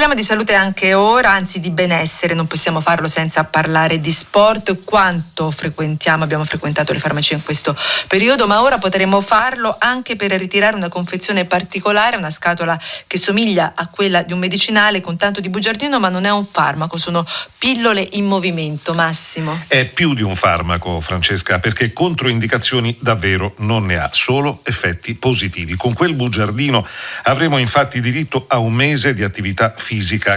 Parliamo di salute anche ora, anzi di benessere, non possiamo farlo senza parlare di sport. Quanto frequentiamo, abbiamo frequentato le farmacie in questo periodo, ma ora potremo farlo anche per ritirare una confezione particolare, una scatola che somiglia a quella di un medicinale con tanto di bugiardino, ma non è un farmaco, sono pillole in movimento. Massimo. È più di un farmaco, Francesca, perché controindicazioni davvero non ne ha, solo effetti positivi. Con quel bugiardino avremo infatti diritto a un mese di attività fisica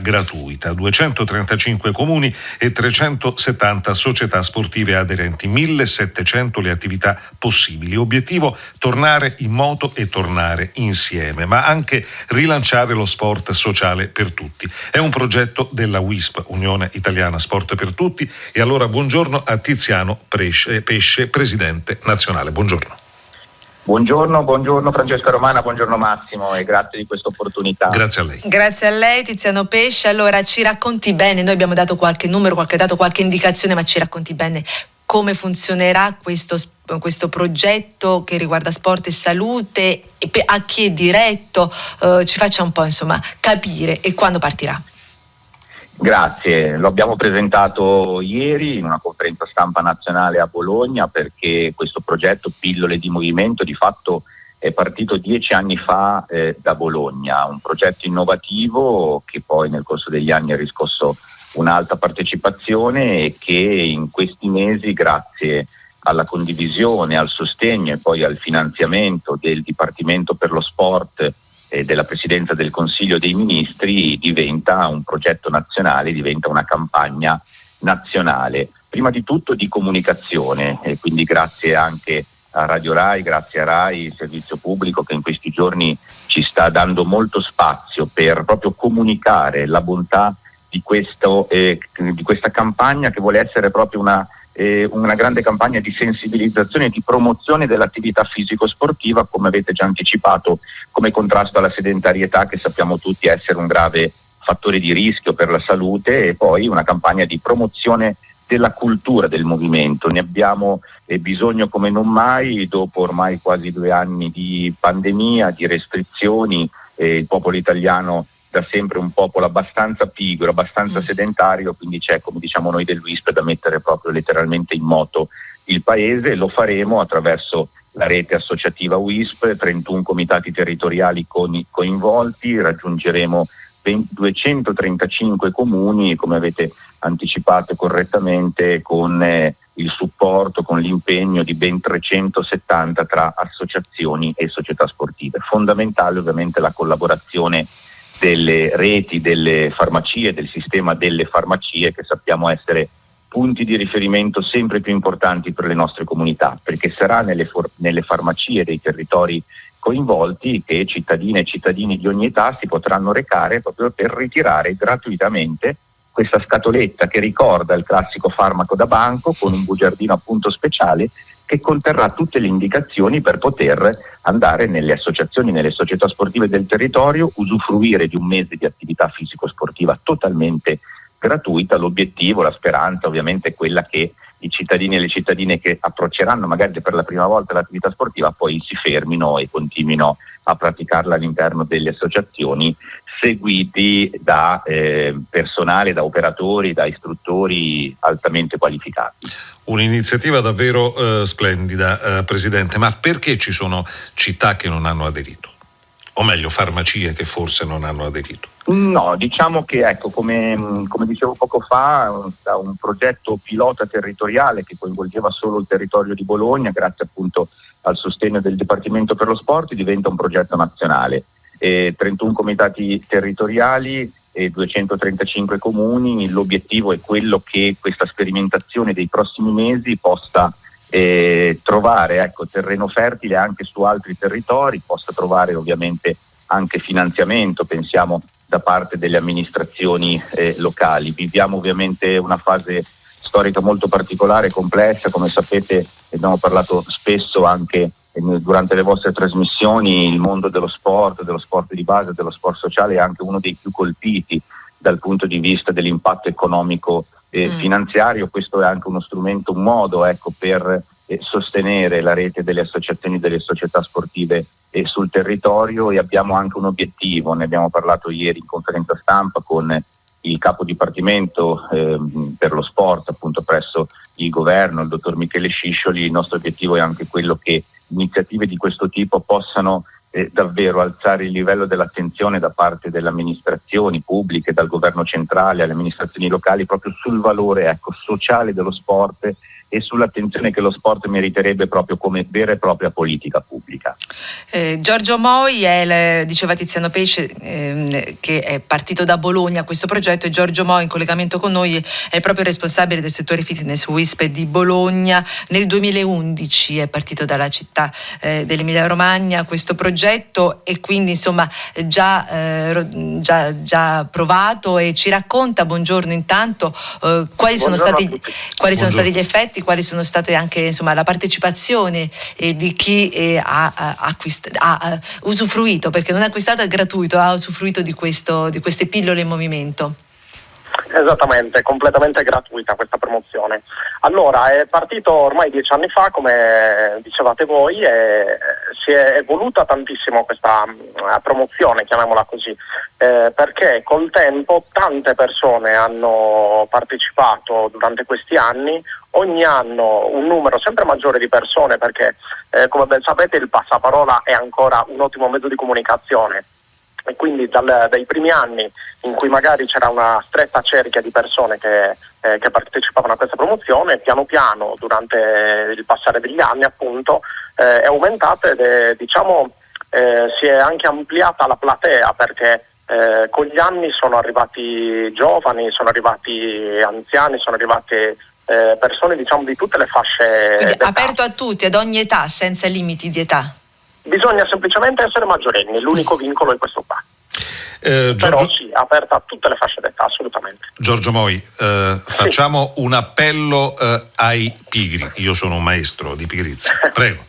gratuita, 235 comuni e 370 società sportive aderenti, 1700 le attività possibili. Obiettivo tornare in moto e tornare insieme, ma anche rilanciare lo sport sociale per tutti. È un progetto della WISP, Unione Italiana Sport per Tutti, e allora buongiorno a Tiziano Pesce, Pesce presidente nazionale. Buongiorno. Buongiorno, buongiorno Francesca Romana, buongiorno Massimo e grazie di questa opportunità. Grazie a lei. Grazie a lei Tiziano Pesce. Allora ci racconti bene, noi abbiamo dato qualche numero, qualche dato, qualche indicazione, ma ci racconti bene come funzionerà questo, questo progetto che riguarda sport e salute, e a chi è diretto, eh, ci faccia un po' insomma capire e quando partirà. Grazie, lo abbiamo presentato ieri in una conferenza stampa nazionale a Bologna perché questo progetto Pillole di Movimento di fatto è partito dieci anni fa eh, da Bologna, un progetto innovativo che poi nel corso degli anni ha riscosso un'alta partecipazione e che in questi mesi grazie alla condivisione, al sostegno e poi al finanziamento del Dipartimento per lo Sport eh, della Presidenza del Consiglio dei Ministri diventa un progetto nazionale, diventa una campagna nazionale, prima di tutto di comunicazione e quindi grazie anche a Radio Rai, grazie a Rai, servizio pubblico che in questi giorni ci sta dando molto spazio per proprio comunicare la bontà di, questo, eh, di questa campagna che vuole essere proprio una eh, una grande campagna di sensibilizzazione e di promozione dell'attività fisico-sportiva, come avete già anticipato, come contrasto alla sedentarietà che sappiamo tutti essere un grave fattore di rischio per la salute e poi una campagna di promozione della cultura del movimento. Ne abbiamo eh, bisogno come non mai dopo ormai quasi due anni di pandemia, di restrizioni. Eh, il popolo italiano da sempre un popolo abbastanza pigro, abbastanza mm. sedentario, quindi c'è, come diciamo noi dell'UISP, da mettere proprio letteralmente in moto il paese. Lo faremo attraverso la rete associativa WISP, 31 comitati territoriali con, coinvolti, raggiungeremo 20, 235 comuni, come avete anticipato correttamente, con eh, il supporto, con l'impegno di ben 370 tra associazioni e società sportive. Fondamentale ovviamente la collaborazione delle reti, delle farmacie, del sistema delle farmacie che sappiamo essere punti di riferimento sempre più importanti per le nostre comunità, perché sarà nelle, nelle farmacie dei territori coinvolti che cittadine e cittadini di ogni età si potranno recare proprio per ritirare gratuitamente questa scatoletta che ricorda il classico farmaco da banco con un bugiardino appunto speciale che conterrà tutte le indicazioni per poter andare nelle associazioni, nelle società sportive del territorio, usufruire di un mese di attività fisico-sportiva totalmente gratuita. L'obiettivo, la speranza ovviamente è quella che i cittadini e le cittadine che approcceranno magari per la prima volta l'attività sportiva poi si fermino e continuino a praticarla all'interno delle associazioni seguiti da eh, personale, da operatori, da istruttori altamente qualificati. Un'iniziativa davvero eh, splendida, eh, Presidente, ma perché ci sono città che non hanno aderito? O meglio, farmacie che forse non hanno aderito? No, diciamo che ecco, come, come dicevo poco fa, da un progetto pilota territoriale che coinvolgeva solo il territorio di Bologna, grazie appunto al sostegno del Dipartimento per lo Sport, diventa un progetto nazionale. Eh, 31 comitati territoriali e 235 comuni, l'obiettivo è quello che questa sperimentazione dei prossimi mesi possa eh, trovare ecco, terreno fertile anche su altri territori, possa trovare ovviamente anche finanziamento, pensiamo da parte delle amministrazioni eh, locali. Viviamo ovviamente una fase storica molto particolare complessa, come sapete abbiamo parlato spesso anche durante le vostre trasmissioni il mondo dello sport, dello sport di base, dello sport sociale è anche uno dei più colpiti dal punto di vista dell'impatto economico e mm. finanziario. Questo è anche uno strumento, un modo ecco, per eh, sostenere la rete delle associazioni delle società sportive eh, sul territorio e abbiamo anche un obiettivo, ne abbiamo parlato ieri in conferenza stampa con il capo dipartimento eh, per lo sport appunto presso il governo, il dottor Michele Sciscioli, il nostro obiettivo è anche quello che iniziative di questo tipo possano eh, davvero alzare il livello dell'attenzione da parte delle amministrazioni pubbliche, dal governo centrale alle amministrazioni locali proprio sul valore ecco, sociale dello sport e sull'attenzione che lo sport meriterebbe proprio come vera e propria politica pubblica. Eh, Giorgio Moi, è, diceva Tiziano Pesce, eh, che è partito da Bologna questo progetto e Giorgio Moi in collegamento con noi è proprio responsabile del settore fitness WISP di Bologna. Nel 2011 è partito dalla città eh, dell'Emilia Romagna questo progetto e quindi insomma già, eh, già, già provato e ci racconta, buongiorno intanto, eh, quali, sono stati, quali sono stati gli effetti effetti, quali sono state anche insomma, la partecipazione eh, di chi eh, ha, acquist- ha, usufruito, perché non ha acquistato è gratuito, ha usufruito di, questo, di queste pillole in movimento. Esattamente, completamente gratuita questa promozione. Allora, è partito ormai dieci anni fa, come dicevate voi, e si è evoluta tantissimo questa uh, promozione, chiamiamola così, eh, perché col tempo tante persone hanno partecipato durante questi anni, ogni anno un numero sempre maggiore di persone, perché eh, come ben sapete il passaparola è ancora un ottimo mezzo di comunicazione e quindi dal, dai primi anni in cui magari c'era una stretta cerchia di persone che, eh, che, partecipavano a questa promozione, piano piano durante il passare degli anni appunto eh, è aumentata ed è, diciamo, eh, si è anche ampliata la platea perché eh, con gli anni sono arrivati giovani, sono arrivati anziani, sono arrivate eh, persone diciamo, di tutte le fasce. Quindi aperto a tutti, ad ogni età, senza limiti di età. Bisogna semplicemente essere maggiorenni, l'unico vincolo è questo qua. Eh, Giorgio... Però sì, aperta a tutte le fasce d'età, assolutamente. Giorgio Moi, eh, facciamo sì. un appello eh, ai pigri. Io sono un maestro di pigrizia. Prego.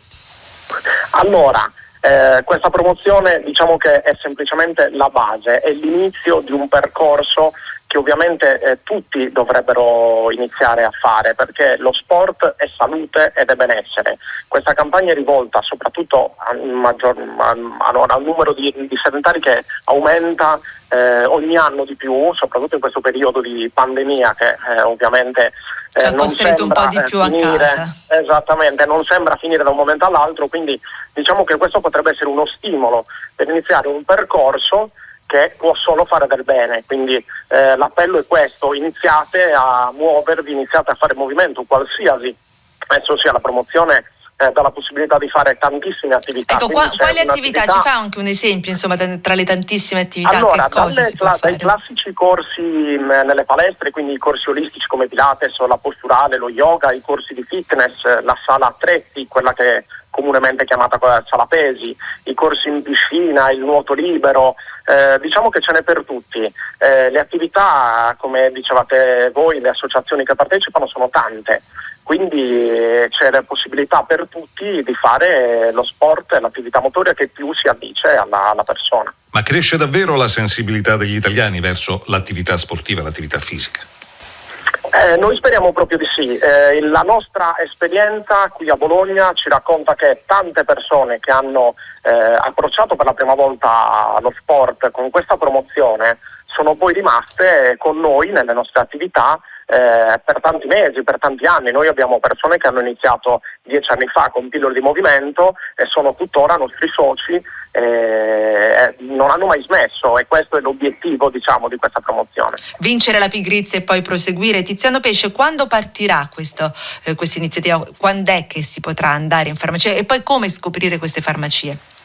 allora, eh, questa promozione diciamo che è semplicemente la base, è l'inizio di un percorso che ovviamente eh, tutti dovrebbero iniziare a fare perché lo sport è salute ed è benessere. Questa campagna è rivolta soprattutto al, maggior, al, al numero di, di, sedentari che aumenta eh, ogni anno di più, soprattutto in questo periodo di pandemia che eh, ovviamente ci ha costretto un po' di più finire, a casa. Esattamente, non sembra finire da un momento all'altro, quindi diciamo che questo potrebbe essere uno stimolo per iniziare un percorso che può solo fare del bene. Quindi eh, l'appello è questo, iniziate a muovervi, iniziate a fare movimento qualsiasi, esso sia la promozione eh, dà la possibilità di fare tantissime attività. Ecco, qua, quali attività? Ci fa anche un esempio, insomma, tra le tantissime attività? Allora, che cosa si può dai classici corsi mh, nelle palestre, quindi i corsi olistici come Pilates, la posturale, lo yoga, i corsi di fitness, la sala attrezzi, quella che comunemente chiamata sala pesi, i corsi in piscina, il nuoto libero, eh, diciamo che ce n'è per tutti. Eh, le attività, come dicevate voi, le associazioni che partecipano sono tante, quindi eh, c'è la possibilità per tutti di fare lo sport e l'attività motoria che più si addice alla, alla persona. Ma cresce davvero la sensibilità degli italiani verso l'attività sportiva, l'attività fisica? Eh, noi speriamo proprio di sì. Eh, la nostra esperienza qui a Bologna ci racconta che tante persone che hanno eh, approcciato per la prima volta lo sport con questa promozione sono poi rimaste con noi nelle nostre attività eh, per tanti mesi, per tanti anni. Noi abbiamo persone che hanno iniziato dieci anni fa con pillole di movimento e sono tuttora nostri soci, eh, non hanno mai smesso e questo è l'obiettivo diciamo, di questa promozione. Vincere la pigrizia e poi proseguire. Tiziano Pesce, quando partirà questa eh, iniziativa? Quando è che si potrà andare in farmacia e poi come scoprire queste farmacie?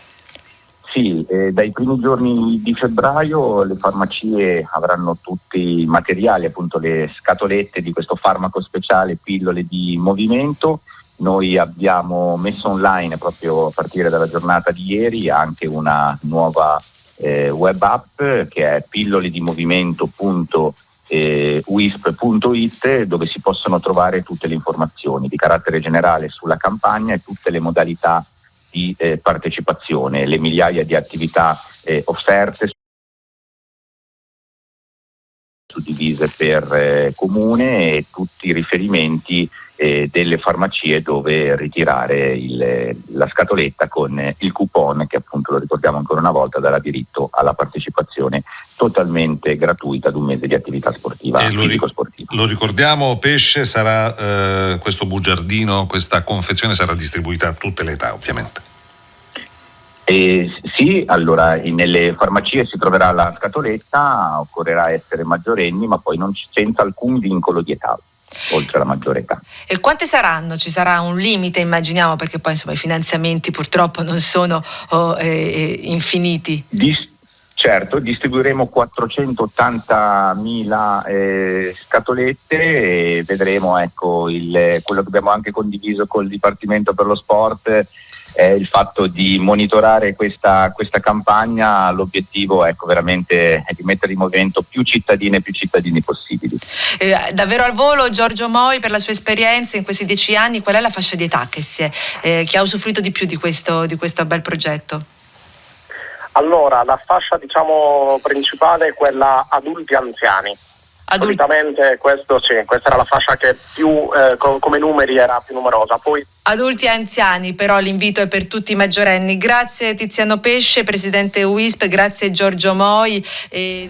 Sì, eh, dai primi giorni di febbraio le farmacie avranno tutti i materiali, appunto le scatolette di questo farmaco speciale, pillole di movimento. Noi abbiamo messo online proprio a partire dalla giornata di ieri anche una nuova eh, web app che è pilloledimovimento.wisp.it eh, dove si possono trovare tutte le informazioni di carattere generale sulla campagna e tutte le modalità di eh, partecipazione, le migliaia di attività eh, offerte suddivise per eh, comune e tutti i riferimenti eh, delle farmacie dove ritirare il, la scatoletta con il coupon che appunto lo ricordiamo ancora una volta darà diritto alla partecipazione totalmente gratuita ad un mese di attività sportiva. Lo, ric- lo, ricordiamo, pesce sarà eh, questo bugiardino, questa confezione sarà distribuita a tutte le età ovviamente. Eh, sì, allora nelle farmacie si troverà la scatoletta, occorrerà essere maggiorenni, ma poi non c- senza alcun vincolo di età oltre la maggiore età. E quante saranno? Ci sarà un limite, immaginiamo, perché poi insomma i finanziamenti purtroppo non sono oh, eh, infiniti. Dis- certo, distribuiremo 480.000 eh, scatolette e vedremo ecco, il, quello che abbiamo anche condiviso col Dipartimento per lo Sport è il fatto di monitorare questa, questa campagna, l'obiettivo ecco, veramente è di mettere in movimento più cittadine e più cittadini possibili. Eh, davvero al volo Giorgio Moi per la sua esperienza in questi dieci anni, qual è la fascia di età che, è, eh, che ha usufruito di più di questo, di questo bel progetto? Allora, la fascia diciamo, principale è quella adulti anziani. Adulti. Solitamente questo, sì, questa era la fascia che più eh, come numeri era più numerosa. Poi adulti e anziani, però l'invito è per tutti i maggiorenni. Grazie Tiziano Pesce, presidente WISP, grazie Giorgio Moi. E...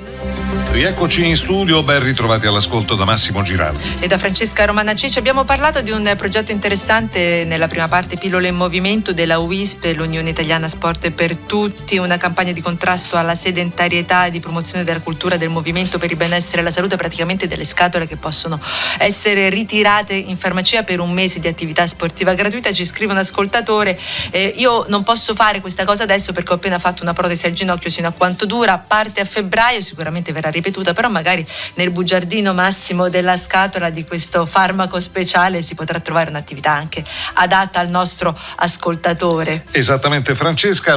Rieccoci in studio, ben ritrovati all'ascolto da Massimo Girardi. E da Francesca Romana Cicci abbiamo parlato di un progetto interessante nella prima parte, Pillole in Movimento della WISP, l'Unione Italiana Sport per Tutti, una campagna di contrasto alla sedentarietà e di promozione della cultura del movimento per il benessere e la salute, praticamente delle scatole che possono essere ritirate in farmacia per un mese di attività sportiva gratuita, ci scrive un ascoltatore, eh, io non posso fare questa cosa adesso perché ho appena fatto una protesi al ginocchio, sino a quanto dura, parte a febbraio, sicuramente verrà ripetuta, però magari nel bugiardino massimo della scatola di questo farmaco speciale si potrà trovare un'attività anche adatta al nostro ascoltatore. Esattamente Francesca.